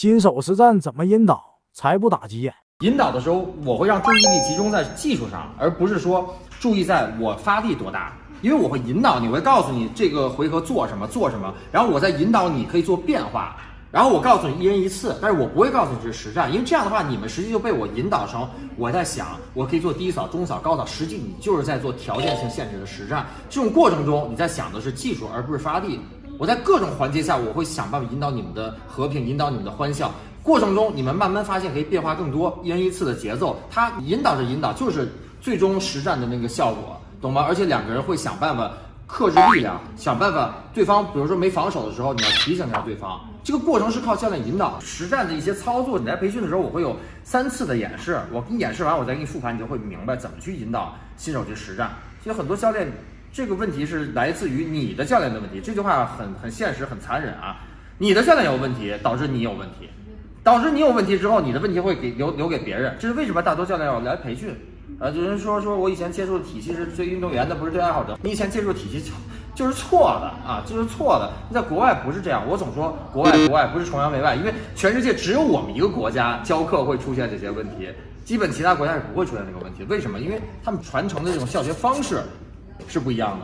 新手实战怎么引导才不打急眼？引导的时候，我会让注意力集中在技术上，而不是说注意在我发力多大。因为我会引导你，我会告诉你这个回合做什么做什么，然后我再引导你可以做变化，然后我告诉你一人一次，但是我不会告诉你这是实战，因为这样的话你们实际就被我引导成我在想我可以做低扫、中扫、高扫，实际你就是在做条件性限制的实战。这种过程中你在想的是技术，而不是发力。我在各种环节下，我会想办法引导你们的和平，引导你们的欢笑。过程中你们慢慢发现可以变化更多，一人一次的节奏，它引导着引导，就是最终实战的那个效果。懂吗？而且两个人会想办法克制力量，想办法对方，比如说没防守的时候，你要提醒一下对方。这个过程是靠教练引导，实战的一些操作。你在培训的时候，我会有三次的演示，我给你演示完，我再给你复盘，你就会明白怎么去引导新手去实战。其实很多教练这个问题是来自于你的教练的问题。这句话很很现实，很残忍啊！你的教练有问题，导致你有问题，导致你有问题之后，你的问题会给留留给别人。这是为什么大多教练要来培训？啊，有人说说我以前接触的体系是对运动员的，不是对爱好者。你以前接触体系就就是错的啊，就是错的。在国外不是这样，我总说国外国外不是崇洋媚外，因为全世界只有我们一个国家教课会出现这些问题，基本其他国家是不会出现这个问题。为什么？因为他们传承的这种教学方式是不一样的。